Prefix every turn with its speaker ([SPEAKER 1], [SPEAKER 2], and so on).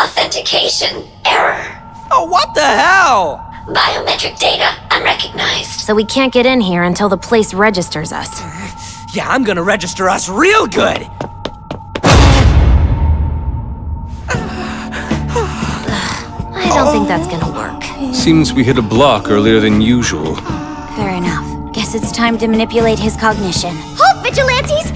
[SPEAKER 1] Authentication error.
[SPEAKER 2] Oh, what the hell?
[SPEAKER 1] Biometric data unrecognized.
[SPEAKER 3] So we can't get in here until the place registers us.
[SPEAKER 2] Yeah, I'm gonna register us real good.
[SPEAKER 3] I don't think that's gonna work.
[SPEAKER 4] Seems we hit a block earlier than usual.
[SPEAKER 5] Fair enough. Guess it's time to manipulate his cognition. Halt, vigilantes!